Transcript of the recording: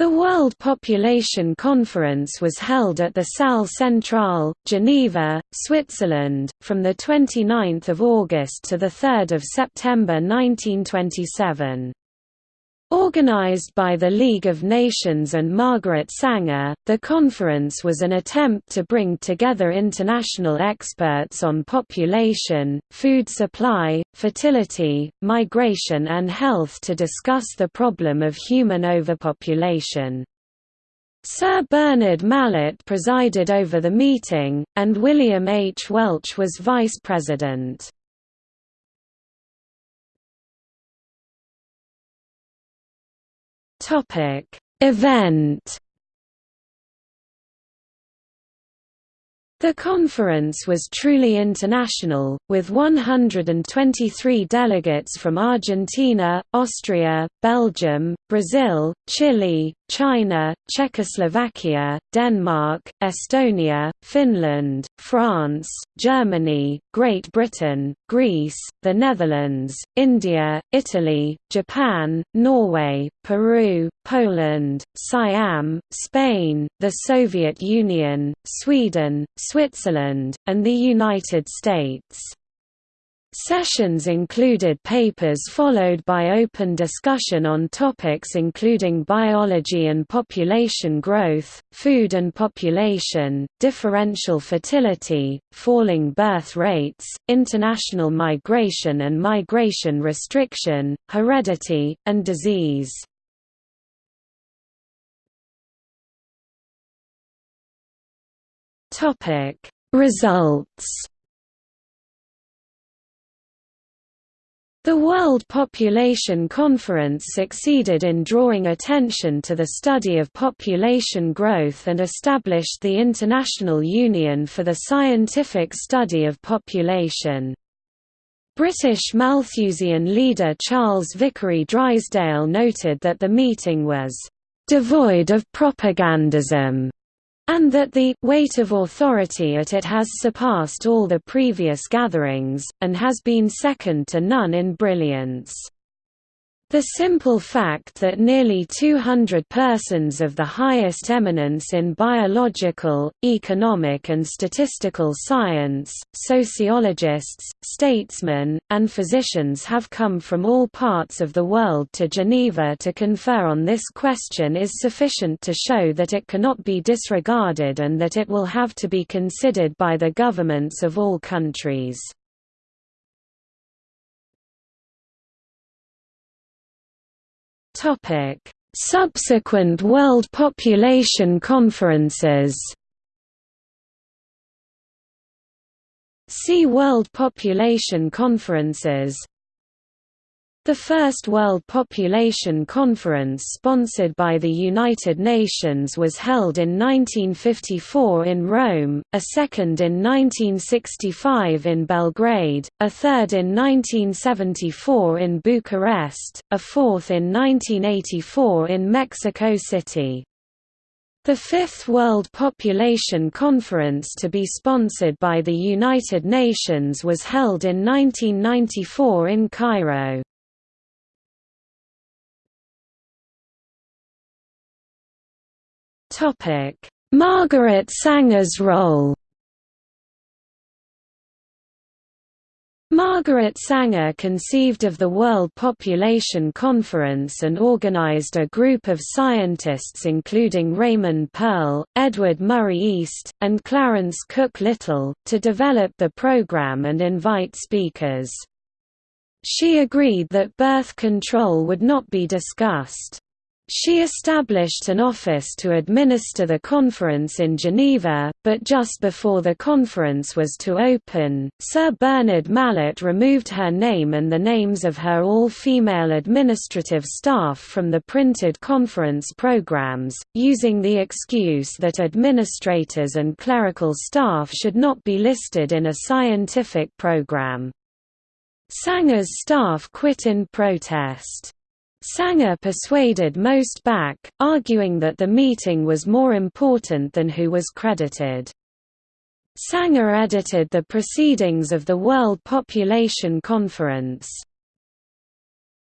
The World Population Conference was held at the Salle Centrale, Geneva, Switzerland, from 29 August to 3 September 1927. Organized by the League of Nations and Margaret Sanger, the conference was an attempt to bring together international experts on population, food supply, fertility, migration and health to discuss the problem of human overpopulation. Sir Bernard Mallet presided over the meeting, and William H. Welch was vice president. Topic. Event The conference was truly international, with 123 delegates from Argentina, Austria, Belgium, Brazil, Chile, China, Czechoslovakia, Denmark, Estonia, Finland, France, Germany, Great Britain, Greece, the Netherlands, India, Italy, Japan, Norway, Peru, Poland, Siam, Spain, the Soviet Union, Sweden, Switzerland, and the United States. Sessions included papers followed by open discussion on topics including biology and population growth, food and population, differential fertility, falling birth rates, international migration and migration restriction, heredity, and disease. Topic Results The World Population Conference succeeded in drawing attention to the study of population growth and established the International Union for the Scientific Study of Population. British Malthusian leader Charles Vickery Drysdale noted that the meeting was devoid of propagandism and that the weight of authority at it has surpassed all the previous gatherings, and has been second to none in brilliance. The simple fact that nearly 200 persons of the highest eminence in biological, economic and statistical science, sociologists, statesmen, and physicians have come from all parts of the world to Geneva to confer on this question is sufficient to show that it cannot be disregarded and that it will have to be considered by the governments of all countries. Subsequent World Population Conferences. See World Population Conferences the First World Population Conference sponsored by the United Nations was held in 1954 in Rome, a second in 1965 in Belgrade, a third in 1974 in Bucharest, a fourth in 1984 in Mexico City. The Fifth World Population Conference to be sponsored by the United Nations was held in 1994 in Cairo. Topic: Margaret Sanger's role. Margaret Sanger conceived of the World Population Conference and organized a group of scientists including Raymond Pearl, Edward Murray East, and Clarence Cook Little, to develop the program and invite speakers. She agreed that birth control would not be discussed. She established an office to administer the conference in Geneva, but just before the conference was to open, Sir Bernard Mallet removed her name and the names of her all-female administrative staff from the printed conference programs, using the excuse that administrators and clerical staff should not be listed in a scientific program. Sanger's staff quit in protest. Sanger persuaded most back, arguing that the meeting was more important than who was credited. Sanger edited the Proceedings of the World Population Conference.